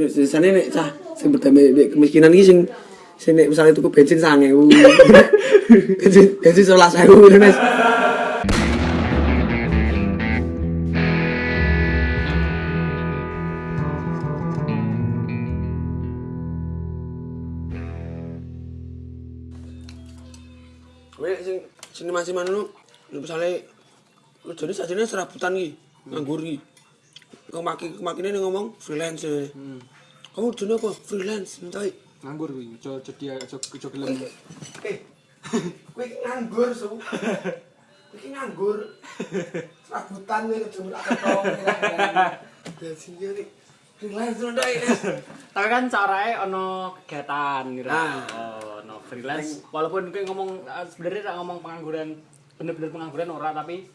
Biasanya nek cah sing berdamai nek kemiskinan iki sing sing nek misalnya tuku bensin 1000. bensin bensin 11000 ngono Nes. Kowe sing sini masih mana lu? Lu misalnya lu jadi sajane serabutan ki, nganggur ki. kemaki kemaki ini ngomong freelance eh. hmm. kamu jenis kok freelance entai. Nganggur gue cok cok dia cok cok cok lagi gue nganggur so gue nganggur. Serabutan gue kecemur akar tau dan sini jadi freelance entai. Tapi kan caranya ono kegiatan gitu. Nah. ono freelance. Walaupun gue ngomong eh, sebenarnya tak ngomong pengangguran bener-bener pengangguran orang tapi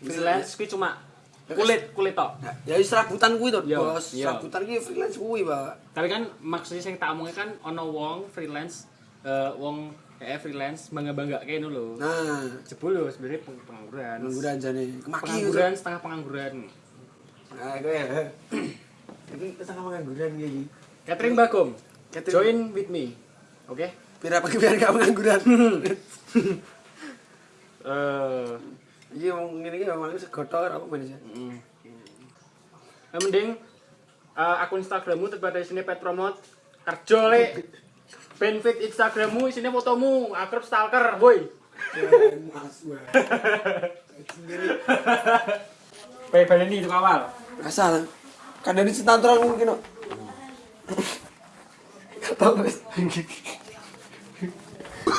freelance gue cuma kulit kulit tok. Ya wis serabutan kuwi to, Bos. Serabutan ki freelance kuwi, Pak. Tapi kan maksudnya sing tak omongnya kan ono wong freelance eh wong kayak freelance bangga-bangga kayak lho. Nah, Jebul lho sebenarnya peng- pengangguran. pengangguran. Kemaki Pengangguran setengah pengangguran. Nah, kowe ya. Iki setengah pengangguran iki. Catering Bagom. Catering. Join with me. Oke? Biar apa biar gak pengangguran. Eh Iya, ngene iki memang segotor apa mana sih? Mm. Eh, mending eh, akun Instagrammu terbatas di sini pet promote kerja le benefit Instagrammu isinya fotomu akrab stalker boy Mas. Baik baleni itu awal Asal. Kan dari sentantral mungkin. Kata wis.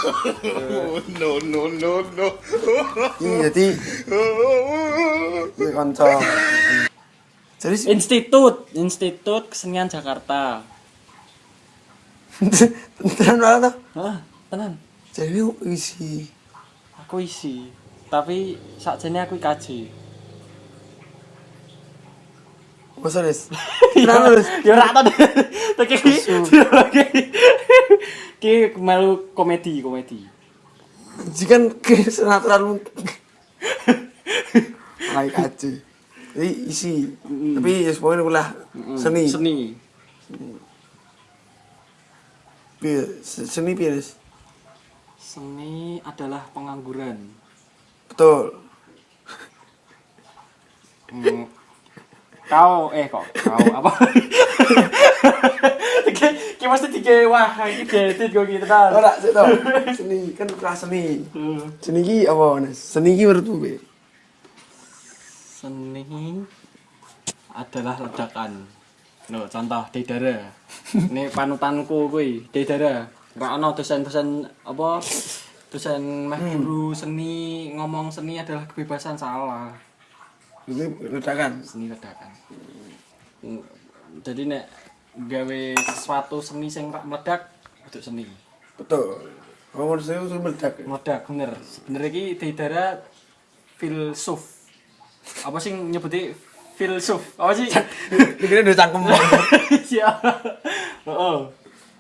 no, no, no, no. Iya, jadi Iya kanca. Jadi Institut. Institut Kesenian Jakarta. Tenan malah tuh. Hah, tenan Jadi isi. Aku isi. Tapi sakjane aku kaji. Masa Des? Tenan Des? ya ora tau tapi ki melu komedi komedi Jikan ke senatural. Baik aja. Jadi isi. Tapi ya semuanya kulah seni. seni Seni Des? seni adalah pengangguran Betul. Hmm. kau eh kok kau apa iki mesti dike wah iki diedit kok gitu kan. Ora sik to. Seni kan kelas seni. Seni iki apa, Nes? Seni iki menurutmu piye? Seni adalah ledakan. No, contoh Deidara. Ini panutanku kuwi, Deidara. Ora ono dosen-dosen apa dosen meh guru seni ngomong seni adalah kebebasan salah. Iki ledakan. Seni ledakan. Jadi nek gawe sesuatu seni sing rak meledak untuk seni. Betul. Saya itu meledak. Meledak bener. Sebenarnya iki Deidara filsuf. Apa sih nyebutnya filsuf? Apa sih? Dikira udah cangkem. Siap. Heeh.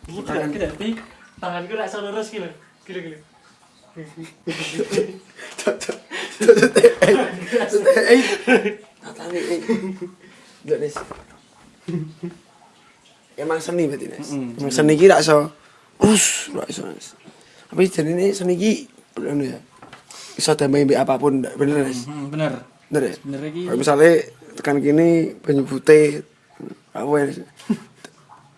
Iki tidak berarti tanganku rak lurus gitu. Gila gila. Eh, tatane eh. Nggak, Nes. Emang seni berarti, Nes. Emang seni iki rak iso. Us, rak iso, Nes. Tapi jadi ini seni iki anu ya. Iso damai mbek apa pun, bener, Nes. Hmm, bener. Bener ya? Bener. Kayak misalnya tekan kini banyu putih apa ya?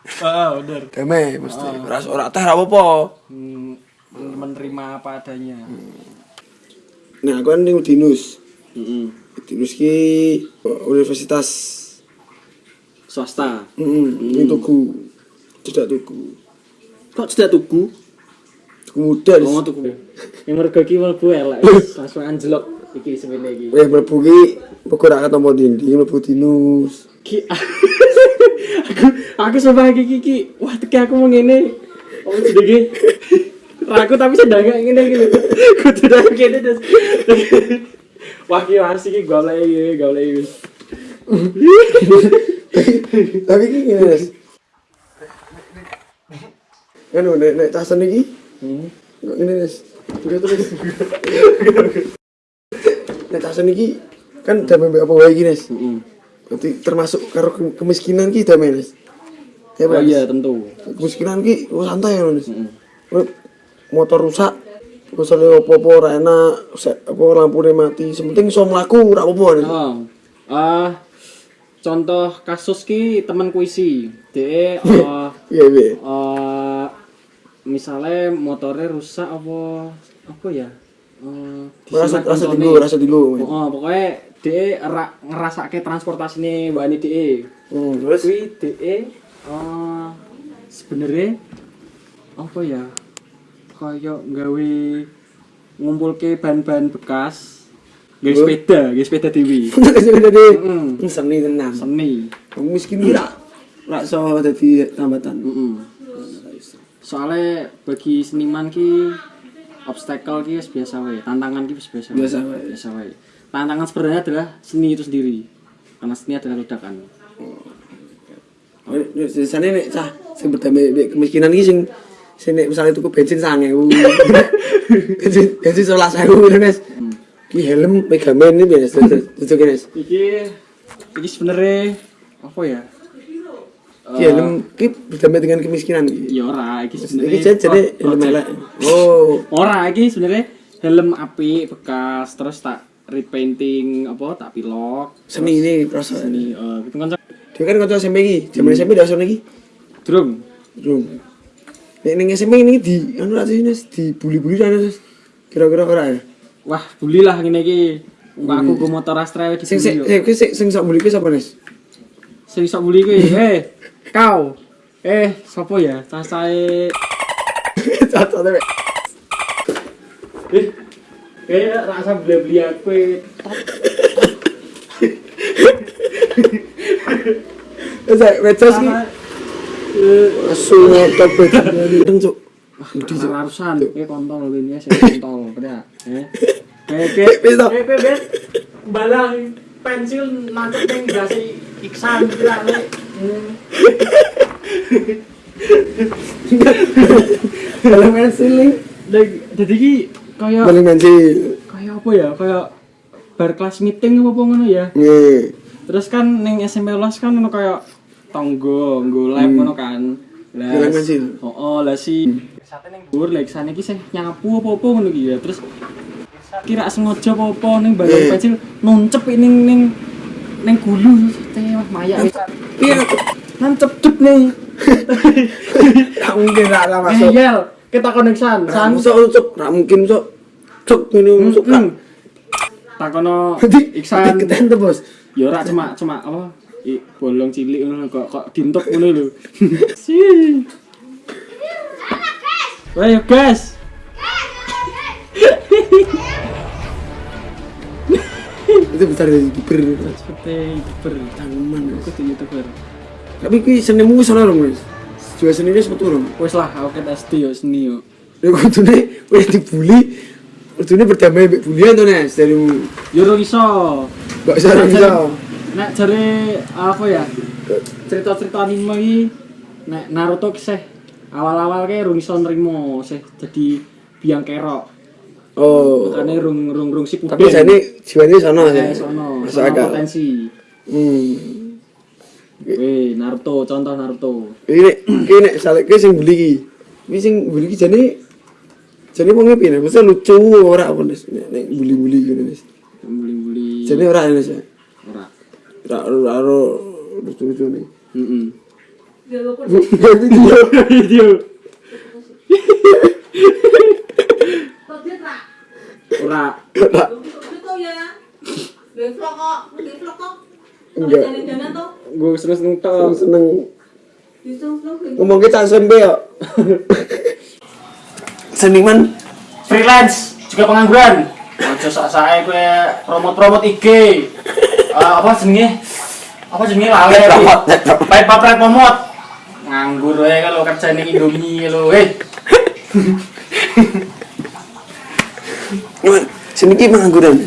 Heeh, bener. damai mesti ora ora teh ora apa-apa Hmm, menerima apa adanya. nah aku kan ning Udinus Heeh. Udinus ki universitas Swasta. heeh ning Tugu tidak Tugu Kok tidak tuku? Tugu muda Oh, tuku. Yang mergo iki mlebu elek. Langsung anjlok iki semene iki. Weh mlebu ki pokok ora ketemu dindi mlebu Udinus Ki aku aku sumpah iki iki iki. Wah, teki aku mau ngene. Oh, jenenge. Aku tapi sedang gak ngene iki. Kudu nang kene terus. Wah, ki asik iki golek iki, golek iki. tapi ki ngene Nes kan nek nek tas seni ki Hmm. ngene Nes juga terus nek tas seni ki kan damai mbek apa wae ki Nes Heeh. Berarti termasuk karo ke- kemiskinan ki damai Nes Ya, oh Mas. iya tentu Kemiskinan ki oh, santai ya, Mas. Mm. Urip motor rusak misalnya apa-apa ora enak apa lampune mati sementing iso mlaku ora apa-apa Mas. oh ah contoh kasus ki temanku isi de eh iya iya eh misalnya motornya rusak apa apa ya Eh, rasa rasa dinggo rasa dinggo Oh, pokoknya DE ra, ngerasake transportasi ini mbak ini DE. hmm, terus Kuwi DE eh sebenarnya apa ya? Kayak gawe ngumpulke bahan-bahan bekas. Gawe sepeda, gawe sepeda dewi. sing dadi Mm. seni tenan Seni. Wong miskin ki ra ra iso dadi tambatan Mm Soalnya bagi seniman ki obstacle ki biasa wae, tantangan ki biasa wae. Biasa wae. Biasa wae. Tantangan sebenarnya adalah seni itu sendiri. Karena seni adalah ledakan. Oh, sisane nek cah sing berdamai kemiskinan iki sing nek misale tuku bensin 1000. bensin bensin 11000 ngono Mas. Ki helm Megaman iki Mas. Tutup Mas. Iki iki sebenarnya apa ya? Ki helm ki berdamai dengan kemiskinan iki. Ya ora, iki Iki sebenarnya jadi jadi helm elek. Oh, Ora, iki sebenarnya helm api bekas terus tak repainting apa tak pilok seni ini proses. seni eh gitu kan Dia kan kanca SMP iki, jaman SMP dah iki. drum Rum. Nek ning SMP ini di anu ra sih dibuli-buli ra. Kira-kira ora ya? Wah bully lah ngene iki. Mbak aku go motor Astra di Sing sing sing sing sing sok buli sapa sing sok kuwi eh kau. Eh sapa ya? Deh. eh eh rasa beli-beli aku Wes wecos ki. Asu ngotot bedeng cuk. Di harusan, kayak kontol ini ya, saya kontol, pada, eh, toh. kayak kayak balang pensil nancep yang gasi iksan gitu lah, le. Kalau main siling, Dan jadi ki kayak paling main sil. kayak apa ya, kayak bar kelas meeting apa apa ngono ya. Nggih. Terus kan neng SMP ulas kan ono kayak tonggo, nggo live ngono kan. Lah, pensil. Oh, oh lah si sate ning dhuwur lek sana iki sih nyapu apa-apa ngono ki ya. Terus kira sengaja apa-apa ning bagian Eh. pensil nuncep ning ning ning gulu. Teh maya Iya, nancep cep ning. Tak mungkin ra ra masuk. ngeyel kita koneksan san. Masuk cuk, ra mungkin cuk. Cuk ini masuk kan. takono iksan. keten tuh, Bos. ya ora cuma cuma apa? I, bolong cilik ngono kok kok dintok ngono lho. Si Ayo guys Itu besar dari youtuber. seperti Tanggungan. Mas. aku tuh youtuber Tapi kuwi senimu wis ana lho, Mas. Juga seninya wis metu lho. wes lah aku kan SD yo seni yo Ya kudune wis dibully. Kudune berdamai mbek bulian to, Nes, darimu. yo ora iso Sarah bisa. nek jare apa ya cerita-cerita anime iki nek Naruto kisah awal-awal kayak rung iso nrimo sih jadi biang kerok Oh. makanya rung rung rung si Tapi jane jiwane sono eh ya. sono Masuk sono akal. potensi Hmm. Weh, Naruto, contoh Naruto. Iki nek salek ki sing buli ki. Iki sing ki jane jane wong e piye? Masa lucu ora apa nek buli-buli gitu Nes. Buli-buli. Jane ora Nes. ya? ora. Ora ora ora lucu-lucu nih. Video. Video. Dia tak. Ora. Ya. Kok. Enggak. Gue Seneng seneng Di vlog di ngomong kita SMP ya. Seniman Freelance, juga pengangguran. Ojo sak-sake kowe promote-promote IG. Eh, apa jenenge? Apa jenenge lale iki? Paid papret promote. Nganggur wae kalau kerja ning Indomie lho, eh. seni ki pengangguran.